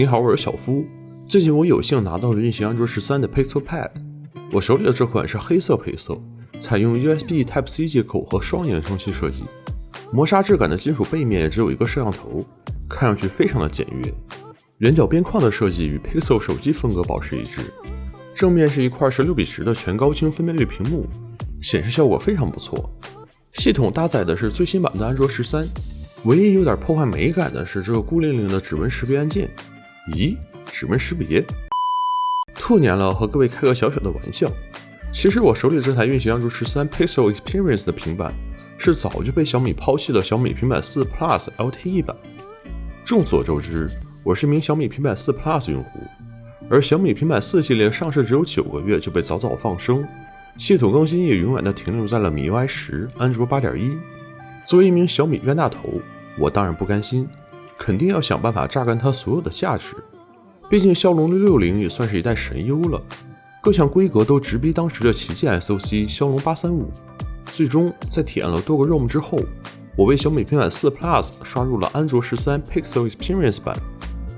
你好，我是小夫。最近我有幸拿到了运行安卓十三的 Pixel Pad，我手里的这款是黑色配色，采用 USB Type C 接口和双扬声器设计，磨砂质感的金属背面只有一个摄像头，看上去非常的简约。圆角边框的设计与 Pixel 手机风格保持一致。正面是一块十六比十的全高清分辨率屏幕，显示效果非常不错。系统搭载的是最新版的安卓十三，唯一有点破坏美感的是这个孤零零的指纹识别按键。咦？指纹识别，兔年了，和各位开个小小的玩笑。其实我手里这台运行安卓十三 Pixel Experience 的平板，是早就被小米抛弃的小米平板四 Plus LTE 版。众所周知，我是一名小米平板四 Plus 用户，而小米平板四系列上市只有九个月就被早早放生，系统更新也永远的停留在了米 UI 十、安卓八点一。作为一名小米冤大头，我当然不甘心，肯定要想办法榨干它所有的价值。毕竟骁龙六六零也算是一代神优了，各项规格都直逼当时的旗舰 SoC 骁龙八三五。最终在体验了多个 ROM 之后，我为小米平板四 Plus 刷入了安卓十三 Pixel Experience 版。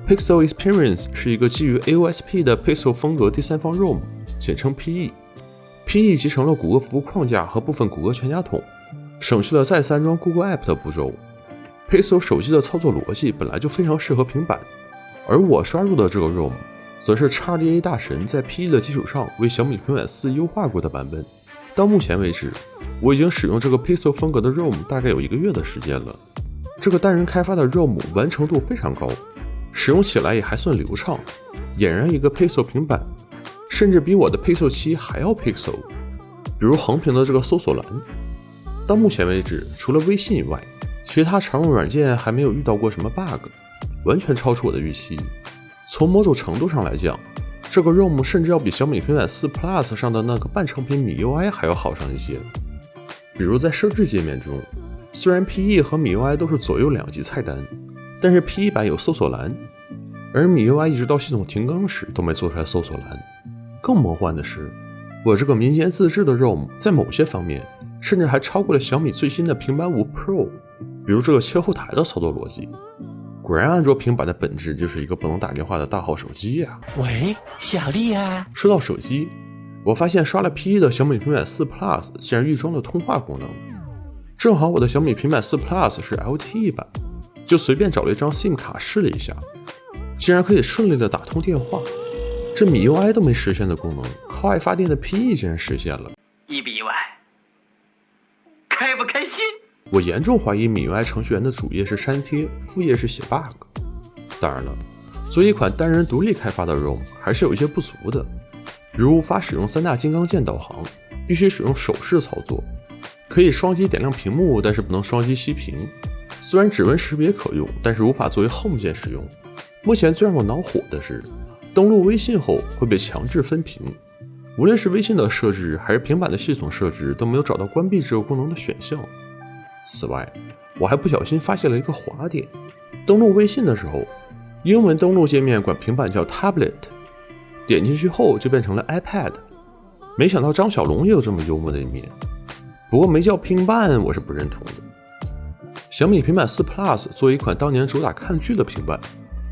Pixel Experience 是一个基于 AOSP 的 Pixel 风格第三方 ROM，简称 PE。PE 集成了谷歌服务框架和部分谷歌全家桶，省去了再次安装 Google App 的步骤。Pixel 手机的操作逻辑本来就非常适合平板。而我刷入的这个 ROM，则是 XDA 大神在 PE 的基础上为小米平板四优化过的版本。到目前为止，我已经使用这个 Pixel 风格的 ROM 大概有一个月的时间了。这个单人开发的 ROM 完成度非常高，使用起来也还算流畅，俨然一个 Pixel 平板，甚至比我的 Pixel 七还要 Pixel。比如横屏的这个搜索栏，到目前为止，除了微信以外，其他常用软件还没有遇到过什么 bug。完全超出我的预期。从某种程度上来讲，这个 ROM 甚至要比小米平板四 Plus 上的那个半成品米 UI 还要好上一些。比如在设置界面中，虽然 PE 和米 UI 都是左右两级菜单，但是 PE 版有搜索栏，而米 UI 一直到系统停更时都没做出来搜索栏。更魔幻的是，我这个民间自制的 ROM 在某些方面甚至还超过了小米最新的平板五 Pro，比如这个切后台的操作逻辑。果然，安卓平板的本质就是一个不能打电话的大号手机呀。喂，小丽啊。说到手机，我发现刷了 P E 的小米平板四 Plus 竟然预装了通话功能。正好我的小米平板四 Plus 是 LTE 版，就随便找了一张 SIM 卡试了一下，竟然可以顺利的打通电话。这米 UI 都没实现的功能，靠爱发电的 PE 竟然实现了，意不意外？开不开心？我严重怀疑米 UI 程序员的主页是删帖，副页是写 bug。当然了，作为一款单人独立开发的 ROM，还是有一些不足的，比如无法使用三大金刚键导航，必须使用手势操作；可以双击点亮屏幕，但是不能双击熄屏。虽然指纹识别可用，但是无法作为 Home 键使用。目前最让我恼火的是，登录微信后会被强制分屏，无论是微信的设置还是平板的系统设置，都没有找到关闭这个功能的选项。此外，我还不小心发现了一个滑点。登录微信的时候，英文登录界面管平板叫 tablet，点进去后就变成了 iPad。没想到张小龙也有这么幽默的一面。不过没叫平板，我是不认同的。小米平板四 Plus 作为一款当年主打看剧的平板，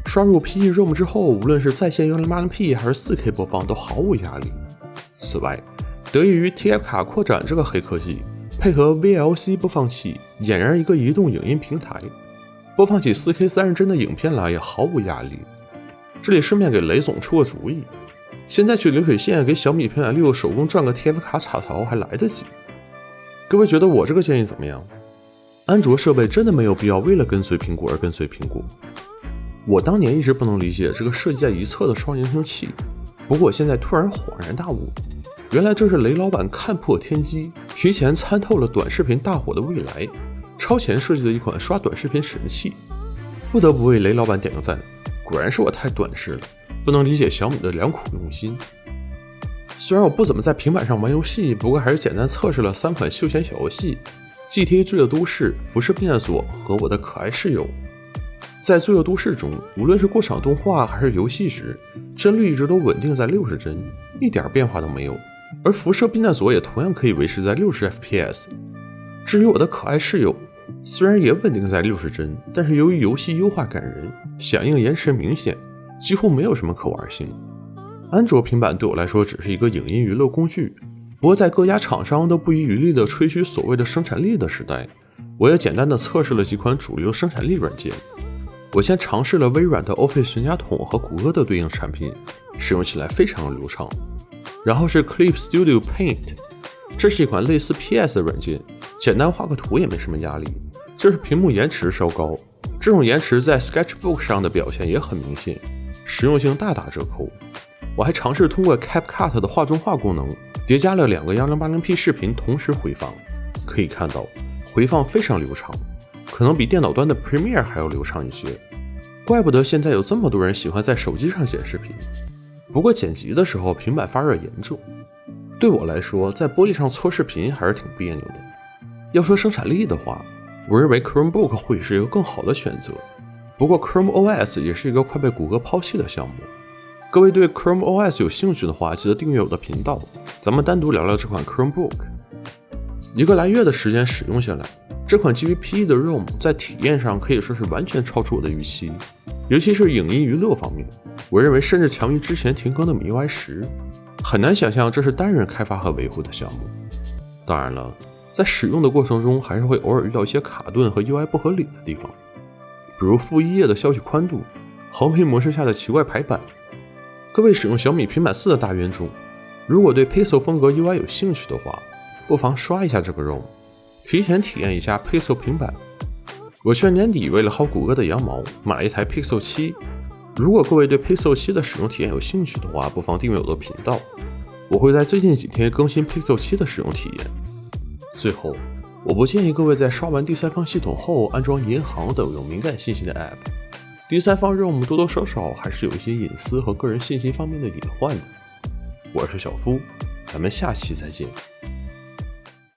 刷入 PE ROM 之后，无论是在线 1080P 还是 4K 播放都毫无压力。此外，得益于 TF 卡扩展这个黑科技。配合 VLC 播放器，俨然一个移动影音平台，播放起 4K 三十帧的影片来也毫无压力。这里顺便给雷总出个主意，现在去流水线给小米平板六手工转个 TF 卡插槽还来得及。各位觉得我这个建议怎么样？安卓设备真的没有必要为了跟随苹果而跟随苹果。我当年一直不能理解这个设计在一侧的双扬声器，不过现在突然恍然大悟。原来这是雷老板看破天机，提前参透了短视频大火的未来，超前设计的一款刷短视频神器，不得不为雷老板点个赞。果然是我太短视了，不能理解小米的良苦用心。虽然我不怎么在平板上玩游戏，不过还是简单测试了三款休闲小游戏：GTA 罪恶都市、辐射避难所和我的可爱室友。在罪恶都市中，无论是过场动画还是游戏时，帧率一直都稳定在六十帧，一点变化都没有。而辐射避难所也同样可以维持在六十 FPS。至于我的可爱室友，虽然也稳定在六十帧，但是由于游戏优化感人，响应延迟明显，几乎没有什么可玩性。安卓平板对我来说只是一个影音娱乐工具。不过，在各家厂商都不遗余力地吹嘘所谓的生产力的时代，我也简单的测试了几款主流生产力软件。我先尝试了微软的 Office 全家桶和谷歌的对应产品，使用起来非常流畅。然后是 Clip Studio Paint，这是一款类似 PS 的软件，简单画个图也没什么压力，就是屏幕延迟稍高。这种延迟在 Sketchbook 上的表现也很明显，实用性大打折扣。我还尝试通过 CapCut 的画中画功能。叠加了两个 1080P 视频同时回放，可以看到回放非常流畅，可能比电脑端的 Premiere 还要流畅一些。怪不得现在有这么多人喜欢在手机上剪视频。不过剪辑的时候平板发热严重，对我来说在玻璃上搓视频还是挺别扭的。要说生产力的话，我认为 Chromebook 会是一个更好的选择。不过 Chrome OS 也是一个快被谷歌抛弃的项目。各位对 Chrome OS 有兴趣的话，记得订阅我的频道，咱们单独聊聊这款 Chromebook。一个来月的时间使用下来，这款基于 PE 的 ROM 在体验上可以说是完全超出我的预期，尤其是影音娱乐方面，我认为甚至强于之前停更的 MIUI 十。很难想象这是单人开发和维护的项目。当然了，在使用的过程中，还是会偶尔遇到一些卡顿和 UI 不合理的地方，比如负一页的消息宽度、横屏模式下的奇怪排版。各位使用小米平板四的大冤种，如果对 Pixel 风格 UI 有兴趣的话，不妨刷一下这个 ROM，提前体验一下 Pixel 平板。我去年年底为了薅谷歌的羊毛，买了一台 Pixel 七。如果各位对 Pixel 七的使用体验有兴趣的话，不妨订阅我的频道，我会在最近几天更新 Pixel 七的使用体验。最后，我不建议各位在刷完第三方系统后安装银行等有敏感信息的 App。第三方 ROM 多多少少还是有一些隐私和个人信息方面的隐患的。我是小夫，咱们下期再见。